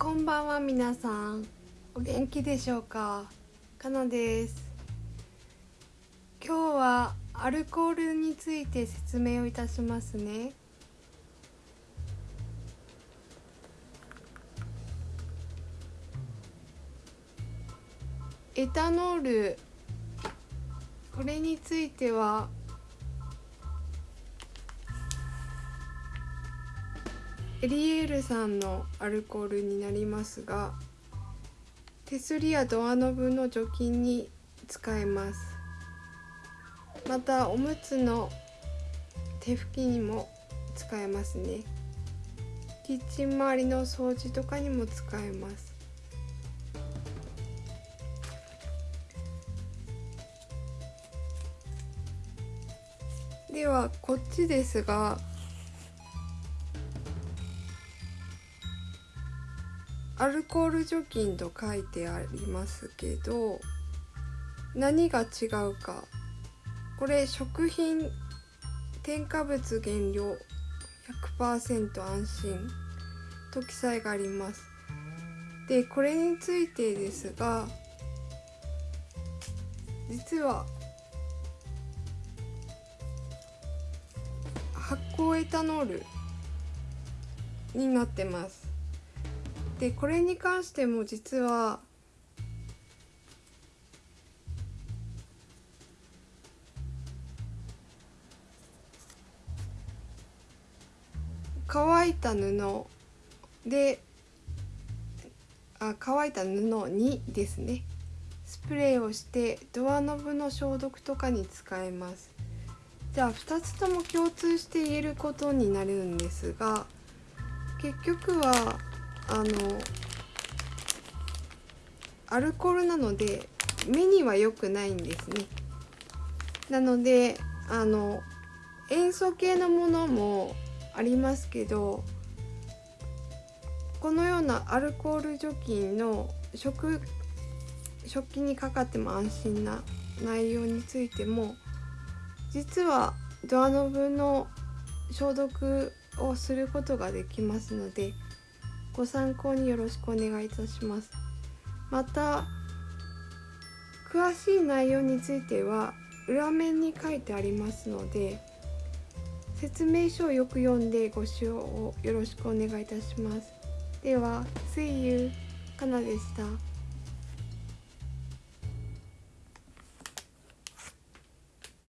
こんばんは皆さん。お元気でしょうか？かなです。今日はアルコールについて説明をいたしますね。エタノール。これについてはエリエールさんのアルコールになりますが手すりやドアノブの除菌に使えます。またおむつの手拭きにも使えますね。キッチン周りの掃除とかにも使えます。ではこっちですがアルコール除菌と書いてありますけど何が違うか。これ食品添加物原料100%安心。と記載があります。でこれについてですが実は発酵エタノールになってます。でこれに関しても実は乾いた布であ乾いた布にですねスプレーをしてドアノブの消毒とかに使えます。じゃあ2つとも共通して言えることになるんですが結局はあのアルコールなので目には良くないんですね。なのであの塩素系のものもありますけどこのようなアルコール除菌の食食器にかかっても安心な内容についても実はドアノブの消毒をすることができますのでご参考によろしくお願いいたします。また詳しい内容については裏面に書いてありますので説明書をよく読んでご使用をよろしくお願いいたします。では See you かなでした。